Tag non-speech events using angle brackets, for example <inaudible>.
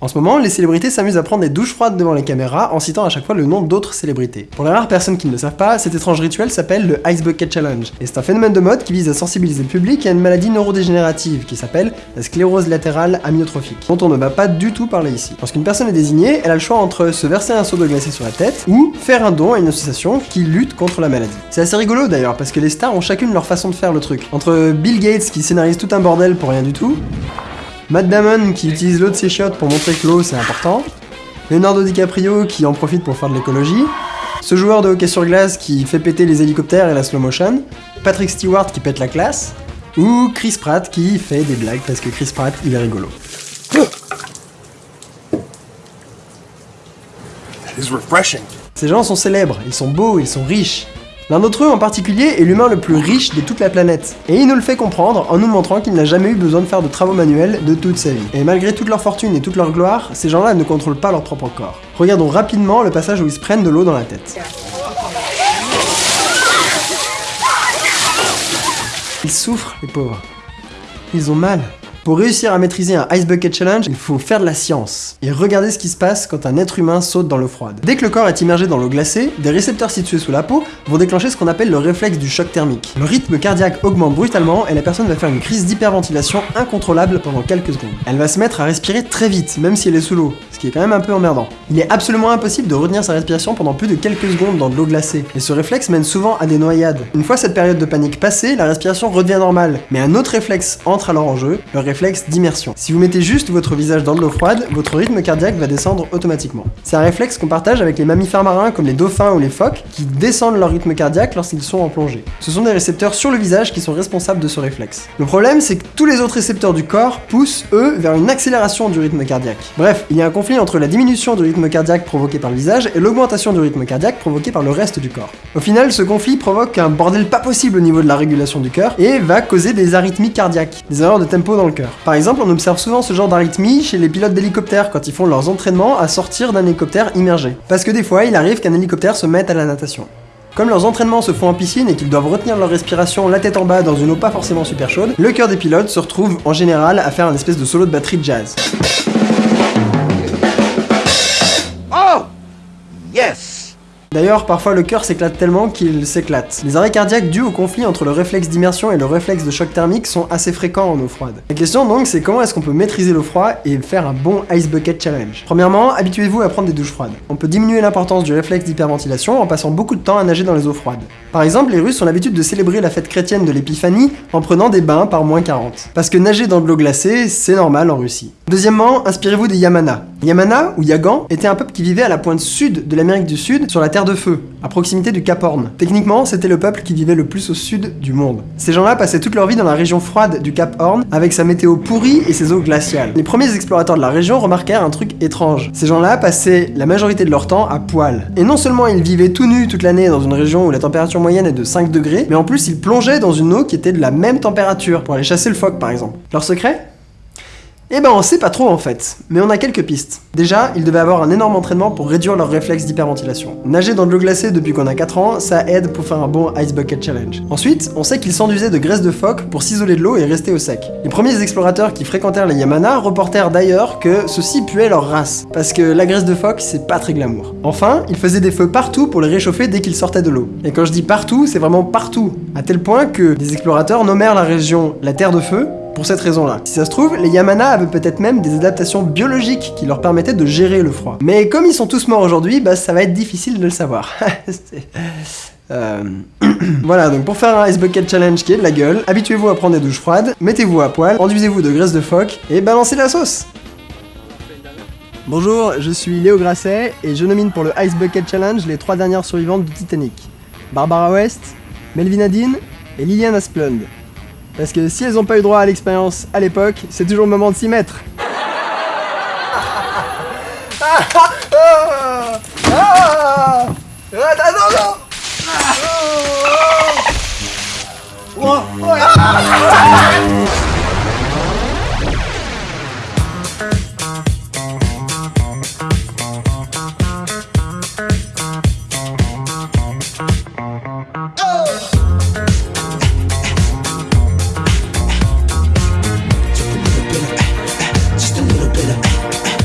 En ce moment, les célébrités s'amusent à prendre des douches froides devant les caméras en citant à chaque fois le nom d'autres célébrités. Pour les rares personnes qui ne le savent pas, cet étrange rituel s'appelle le Ice Bucket Challenge, et c'est un phénomène de mode qui vise à sensibiliser le public à une maladie neurodégénérative qui s'appelle la sclérose latérale amyotrophique, dont on ne va pas du tout parler ici. Lorsqu'une personne est désignée, elle a le choix entre se verser un seau de glacé sur la tête ou faire un don à une association qui lutte contre la maladie. C'est assez rigolo d'ailleurs parce que les stars ont chacune leur façon de faire le truc. Entre Bill Gates qui scénarise tout un bordel pour rien du tout, Matt Damon qui utilise l'eau de ses chiottes pour montrer que l'eau c'est important, Leonardo DiCaprio qui en profite pour faire de l'écologie, ce joueur de hockey sur glace qui fait péter les hélicoptères et la slow motion, Patrick Stewart qui pète la classe, ou Chris Pratt qui fait des blagues parce que Chris Pratt il est rigolo. Ces gens sont célèbres, ils sont beaux, ils sont riches, L'un d'entre eux en particulier est l'humain le plus riche de toute la planète. Et il nous le fait comprendre en nous montrant qu'il n'a jamais eu besoin de faire de travaux manuels de toute sa vie. Et malgré toute leur fortune et toute leur gloire, ces gens-là ne contrôlent pas leur propre corps. Regardons rapidement le passage où ils se prennent de l'eau dans la tête. Ils souffrent, les pauvres. Ils ont mal. Pour réussir à maîtriser un Ice Bucket Challenge, il faut faire de la science. Et regarder ce qui se passe quand un être humain saute dans l'eau froide. Dès que le corps est immergé dans l'eau glacée, des récepteurs situés sous la peau vont déclencher ce qu'on appelle le réflexe du choc thermique. Le rythme cardiaque augmente brutalement et la personne va faire une crise d'hyperventilation incontrôlable pendant quelques secondes. Elle va se mettre à respirer très vite, même si elle est sous l'eau, ce qui est quand même un peu emmerdant. Il est absolument impossible de retenir sa respiration pendant plus de quelques secondes dans de l'eau glacée, et ce réflexe mène souvent à des noyades. Une fois cette période de panique passée, la respiration redevient normale, mais un autre réflexe entre alors en jeu, le réflexe d'immersion. Si vous mettez juste votre visage dans de l'eau froide, votre rythme cardiaque va descendre automatiquement. C'est un réflexe qu'on partage avec les mammifères marins comme les dauphins ou les phoques, qui descendent leur rythme cardiaque lorsqu'ils sont en plongée. Ce sont des récepteurs sur le visage qui sont responsables de ce réflexe. Le problème, c'est que tous les autres récepteurs du corps poussent, eux, vers une accélération du rythme cardiaque. Bref, il y a un conflit entre la diminution du rythme cardiaque provoqué par le visage et l'augmentation du rythme cardiaque provoqué par le reste du corps. Au final, ce conflit provoque un bordel pas possible au niveau de la régulation du cœur et va causer des arythmies cardiaques, des erreurs de tempo dans le Par exemple, on observe souvent ce genre d'arythmie chez les pilotes d'hélicoptères quand ils font leurs entraînements à sortir d'un hélicoptère immergé. Parce que des fois, il arrive qu'un hélicoptère se mette à la natation. Comme leurs entraînements se font en piscine et qu'ils doivent retenir leur respiration la tête en bas dans une eau pas forcément super chaude, le cœur des pilotes se retrouve en général à faire un espèce de solo de batterie de jazz. Oh Yes D'ailleurs, parfois le cœur s'éclate tellement qu'il s'éclate. Les arrêts cardiaques dus au conflit entre le réflexe d'immersion et le réflexe de choc thermique sont assez fréquents en eau froide. La question donc c'est comment est-ce qu'on peut maîtriser l'eau froide et faire un bon Ice Bucket Challenge? Premièrement, habituez-vous à prendre des douches froides. On peut diminuer l'importance du réflexe d'hyperventilation en passant beaucoup de temps à nager dans les eaux froides. Par exemple, les Russes ont l'habitude de célébrer la fête chrétienne de l'épiphanie en prenant des bains par moins 40. Parce que nager dans de l'eau glacée, c'est normal en Russie. Deuxièmement, inspirez-vous des Yamana. Yamana, ou Yagan, était un peuple qui vivait à la pointe sud de l'Amérique du Sud, sur la Terre de Feu, à proximité du Cap Horn. Techniquement, c'était le peuple qui vivait le plus au sud du monde. Ces gens-là passaient toute leur vie dans la région froide du Cap Horn, avec sa météo pourrie et ses eaux glaciales. Les premiers explorateurs de la région remarquèrent un truc étrange. Ces gens-là passaient la majorité de leur temps à poil. Et non seulement ils vivaient tout nus toute l'année dans une région où la température moyenne est de 5 degrés, mais en plus ils plongeaient dans une eau qui était de la même température, pour aller chasser le phoque par exemple. Leur secret? Eh ben on sait pas trop en fait, mais on a quelques pistes. Déjà, ils devaient avoir un énorme entraînement pour réduire leur réflexe d'hyperventilation. Nager dans de l'eau glacée depuis qu'on a 4 ans, ça aide pour faire un bon Ice Bucket Challenge. Ensuite, on sait qu'ils s'enduisaient de graisse de phoque pour s'isoler de l'eau et rester au sec. Les premiers explorateurs qui fréquentèrent les Yamana reportèrent d'ailleurs que ceux-ci puaient leur race, parce que la graisse de phoque c'est pas très glamour. Enfin, ils faisaient des feux partout pour les réchauffer dès qu'ils sortaient de l'eau. Et quand je dis partout, c'est vraiment partout, à tel point que des explorateurs nommèrent la région la Terre de Feu, pour cette raison-là. Si ça se trouve, les Yamana avaient peut-être même des adaptations biologiques qui leur permettaient de gérer le froid. Mais comme ils sont tous morts aujourd'hui, bah ça va être difficile de le savoir. <laughs> Euh, <clears throat> voilà, donc pour faire un Ice Bucket Challenge qui est de la gueule, habituez-vous à prendre des douches froides, mettez-vous à poil, enduisez-vous de graisse de phoque et balancez la sauce Bonjour, je suis Léo Grasset et je nomine pour le Ice Bucket Challenge les trois dernières survivantes du Titanic. Barbara West, Melvin Adine et Liliane Asplund. Parce que si elles n'ont pas eu droit à l'expérience à l'époque, c'est toujours le moment de s'y mettre.